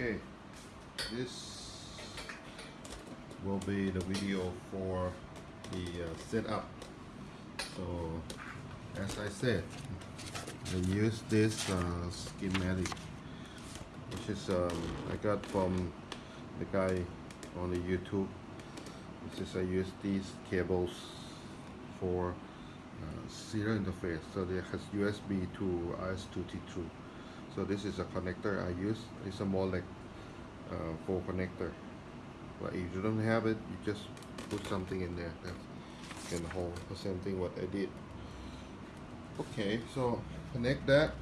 Okay, this will be the video for the uh, setup. So, as I said, I use this uh, schematic, which is um, I got from the guy on the YouTube. This is I use these cables for uh, serial interface. So it has USB to RS232. So this is a connector I use. It's a more like uh, for connector. But if you don't have it, you just put something in there that can hold the same thing what I did. Okay, so connect that,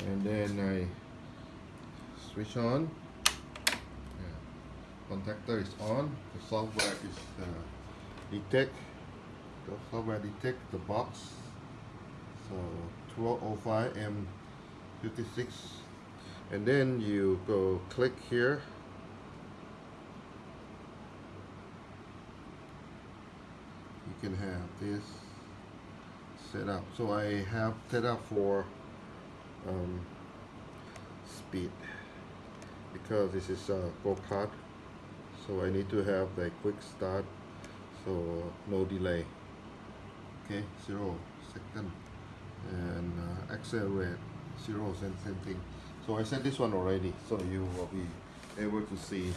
and then I switch on. Yeah. Contactor is on. The software is uh, detect. The software detect the box. So 1205 M 56 and then you go click here. You can have this set up. So I have set up for um, speed because this is a go-kart so I need to have the quick start. So no delay. Okay zero second. And uh, accelerate zero same, same thing. So I set this one already so you will be able to see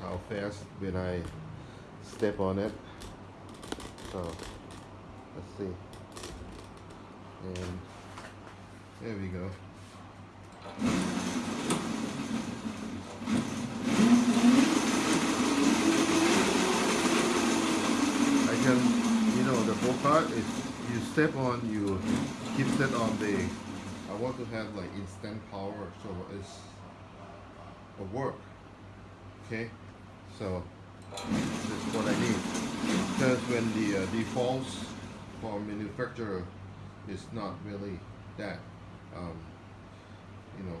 how fast when I step on it. So let's see. And there we go. I can you know the go-kart is you step on you keep set on the I want to have like instant power so it's a work okay? So this is what I need. Because when the uh, defaults for manufacturer is not really that um, you know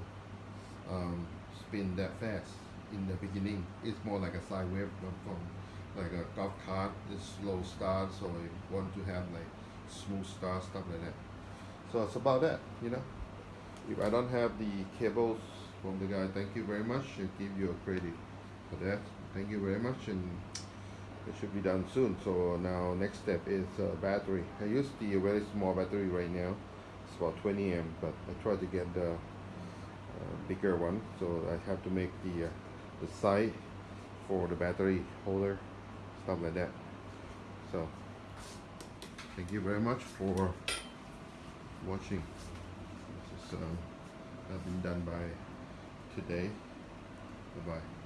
um, spin that fast in the beginning it's more like a sine wave from, from like a golf cart it's slow start so I want to have like smooth start stuff like that. So it's about that you know if I don't have the cables from the guy thank you very much I give you a credit for that. Thank you very much and it should be done soon. So now next step is uh, battery. I use the very small battery right now. It's about 20 amp but I try to get the uh, bigger one. So I have to make the uh, the side for the battery holder stuff like that. So thank you very much for watching um, have been done by today. Bye bye